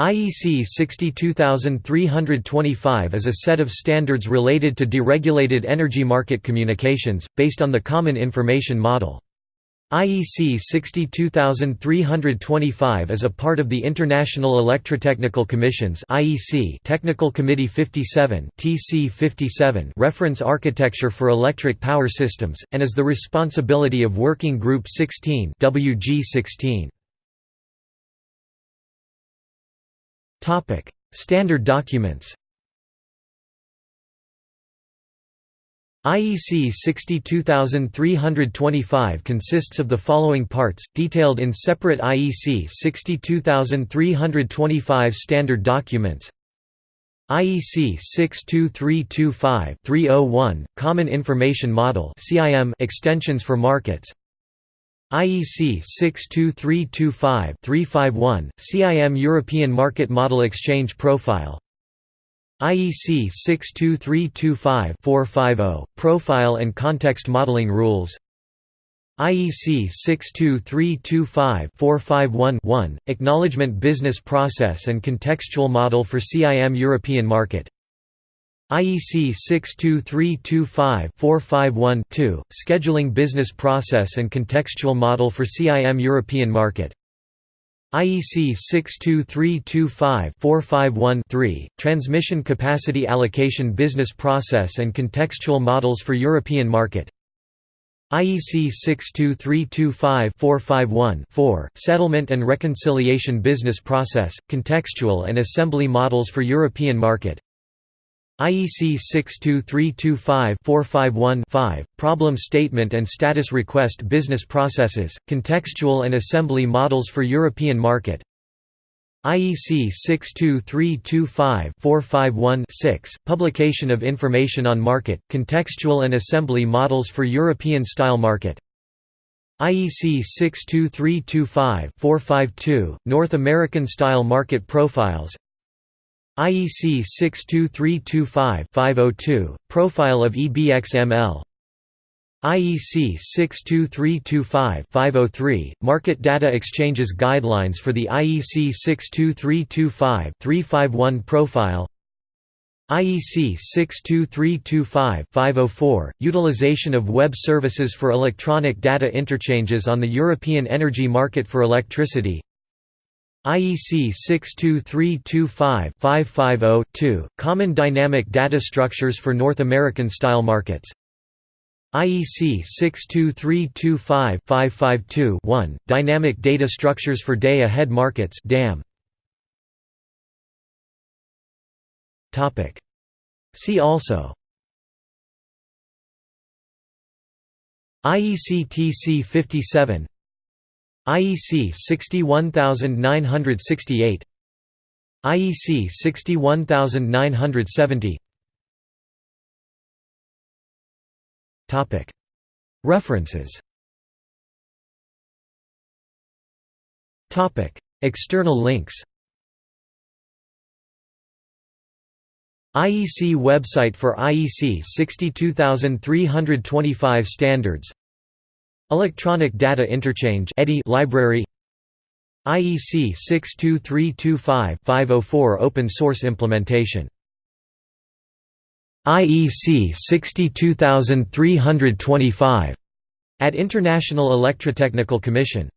IEC 62325 is a set of standards related to deregulated energy market communications, based on the Common Information Model. IEC 62325 is a part of the International Electrotechnical Commission's IEC Technical Committee 57 TC 57 reference architecture for electric power systems, and is the responsibility of Working Group 16 WG 16. Standard documents. IEC 62325 consists of the following parts, detailed in separate IEC 62325 standard documents. IEC 62325-301 Common Information Model extensions for markets. IEC 62325-351, CIM European Market Model Exchange Profile. IEC 62325-450, Profile and Context Modeling Rules. IEC 62325-451-1, Acknowledgement Business Process and Contextual Model for CIM European Market IEC 62325-451-2, Scheduling Business Process and Contextual Model for CIM European Market. IEC 62325-451-3, Transmission Capacity Allocation Business Process and Contextual Models for European Market. IEC 62325-451-4, Settlement and Reconciliation Business Process, Contextual and Assembly Models for European Market IEC 62325-451-5, Problem Statement and Status Request Business Processes, Contextual and Assembly Models for European Market. IEC 62325-451-6, Publication of Information on Market, Contextual and Assembly Models for European-Style Market. IEC 62325-452, North American Style Market Profiles IEC 62325-502, Profile of EBXML IEC 62325-503, Market Data Exchanges Guidelines for the IEC 62325-351 Profile. IEC 62325-504, Utilization of Web Services for Electronic Data Interchanges on the European Energy Market for Electricity IEC 62325-550-2, Common Dynamic Data Structures for North American Style Markets. IEC 62325-552-1, Dynamic Data Structures for Day-Ahead Markets DAM. See also. IEC TC 57 IEC 61968 IEC 61970 Topic. References. Topic. External links. IEC website for IEC 62325 standards Electronic Data Interchange library IEC 62325-504 Open source implementation. IEC 62325 at International Electrotechnical Commission